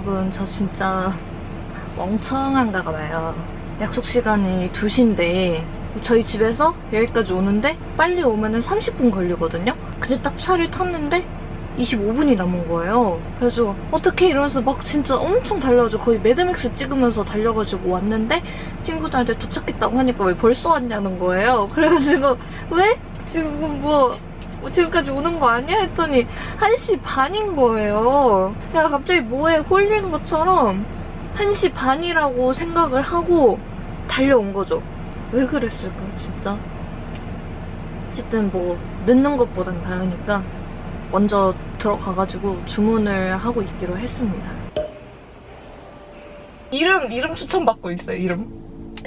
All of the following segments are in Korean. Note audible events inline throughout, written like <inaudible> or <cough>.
여러분 저 진짜 멍청한가 봐요. 약속 시간이 2시인데 저희 집에서 여기까지 오는데 빨리 오면 은 30분 걸리거든요. 근데 딱 차를 탔는데 25분이 남은 거예요. 그래서 어떻게 이러면서 막 진짜 엄청 달려가지고 거의 매드맥스 찍으면서 달려가지고 왔는데 친구들한테 도착했다고 하니까 왜 벌써 왔냐는 거예요. 그래가지고 왜? 지금 뭐 지금까지 오는 거 아니야? 했더니 1시 반인 거예요. 야 갑자기 뭐에 홀린 것처럼 1시 반이라고 생각을 하고 달려온 거죠. 왜 그랬을까 진짜? 어쨌든 뭐 늦는 것보단 나으니까 먼저 들어가가지고 주문을 하고 있기로 했습니다. 이름 이름 추천 받고 있어요. 이름.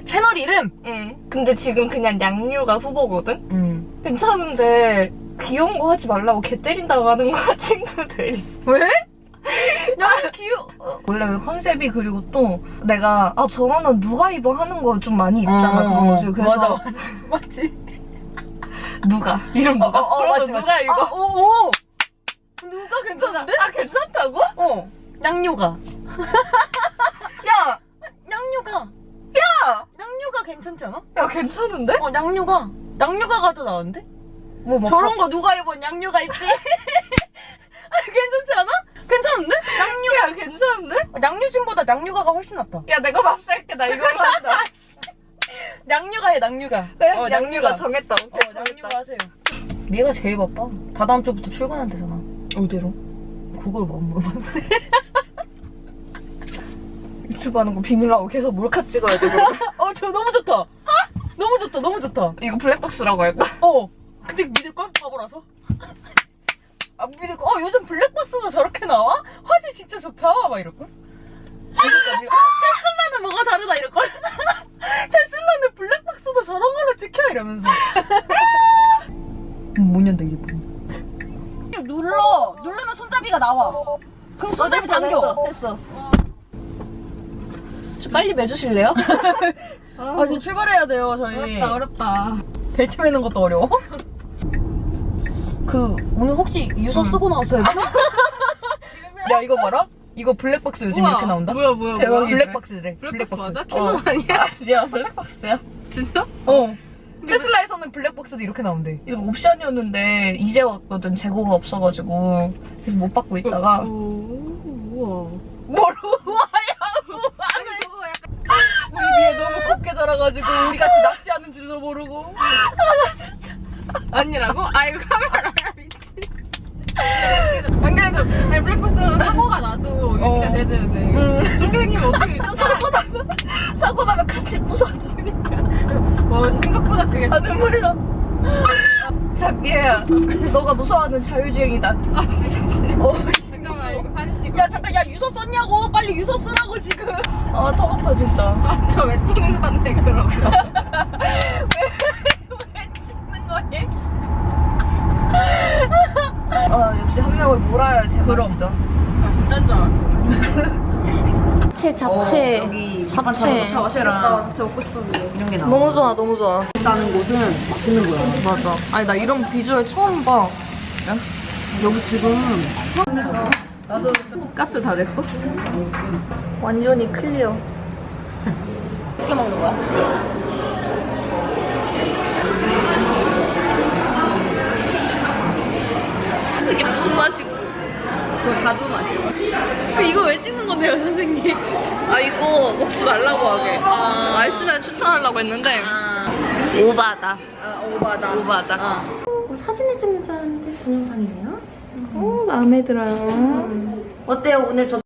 채널 이름? 응. 근데 지금 그냥 양류가 후보거든. 응. 괜찮은데 귀여운 거 하지 말라고 개 때린다고 하는 거야 <laughs> 친구들이. 왜? 야, 귀여워. 원래 그 컨셉이 그리고 또 내가 아 저거는 누가 입어 하는 거 좀 많이 입잖아 어, 그런 거지. 그래서 맞아. <laughs> 맞지? 누가 이름 누가? 어, 어, 그래서 맞지, 누가 맞지. 이거? 아, 오, 오. 누가 괜찮은데? 아 괜찮다고? 어. 양류가. <laughs> 야, 양류가. 야, 양류가 괜찮지 않아? 야 괜찮은데? 어, 양류가. 양류가가 더 나은데? 뭐, 뭐 저런 거 누가 입은 양류가 입지? <laughs> 아, 괜찮지 않아? 괜찮은데? 양류. 야 괜찮은데? 어, 양류진보다 양류가가 훨씬 낫다. 야 내가 밥 살게 나 이걸로 한다. <laughs> 양류가 해, 양류가. 그래 어, 양류가 정했다. 어, 오케이 양류가 정했다. 하세요. 얘가 제일 바빠. 다 다음 주부터 출근한대잖아. 어디로? 그걸 뭐 물어봐. <laughs> 유튜브 하는 거 비밀하고 계속 몰카 찍어야지. 어, 저 너무 좋다. 너무 좋다, 너무 좋다. 이거 블랙박스라고 할까? 어. 근데 믿을걸? 바보라서. 아, 믿을걸? 어, 요즘 블랙박스도 저렇게 나와? 화질 진짜 좋다. 막 이럴걸? 테슬라는 뭐가 다르다 이럴걸? <laughs> 테슬라는 블랙박스도 저런 걸로 찍혀 이러면서. 못 연다 이게 뭐야. 눌러! 누르면 손잡이가 나와. 그럼 손잡이 됐어, 당겨. 됐어, 됐어. 저 빨리 매주실래요? <laughs> 아, 지금 출발해야 돼요, 저희. 어렵다. 벨트 매는 것도 어려워. 그, 오늘 혹시 유서 응. 쓰고 나왔어요? <laughs> 야, 이거 봐라. 이거 블랙박스 요즘 이렇게 나온다? 뭐야 뭐야. 뭐야 블랙박스래. 블랙박스 맞아? 어. 캐논 아니야? 야, 블랙박스야? 진짜? 어. 테슬라에서는 블랙박스도 이렇게 나온대. 이거 옵션이었는데 이제 왔거든 재고가 없어가지고 그래서 못 받고 있다가 오, 우와 뭘 우와야, <laughs> 우와. 우리 위에 너무 곱게 자라가지고 우리 같이 낚시하는 줄도 모르고. 아니라고? 아이고 카메라가 미친 안 그래도 아니, 블랙박스는 사고가 나도 유지가 어. 되는데 응. 그렇게 생기면 어떻게 <laughs> 사고 나면 사고 나면 같이 부서져. 와 생각보다 되게 아, 눈물 나. 자비야, 너가 무서워하는 자율주행이다. 아 진짜 어, 잠깐만 이거 사진 찍어 야, 잠깐, 야, 유서 썼냐고. 빨리 유서 쓰라고, 지금. 아, 턱 아파 진짜. 저왜 찍는 건데 그럼 왜 찍는 거니? 아, 역시 한 명을 몰아야 제맛이죠. 아 진짜인 줄 알았어 잡채, 잡채. 여기 잡채. 잡채랑 진짜 먹고 싶었는데 이런 게 나와. 너무 좋아, 너무 좋아. 있다는 곳은 맛있는 거야. 맞아. 아니, 나 이런 비주얼 처음 봐. 여기 지금 가스 다 됐어? 완전히 클리어. 어떻게 먹는 거야? 이게 무슨 맛이고? 그거 자두 맛이야 이거 왜 찍는 건데요, 선생님? 아, 이거 먹지 말라고 하게. 아. 맛있으면 추천하려고 했는데. 아, 오바다. 아 오바다. 오바다. 아. 사진을 찍는 줄 알았는데 동영상이네요. 오, 마음에 들어요. 어때요? 오늘 저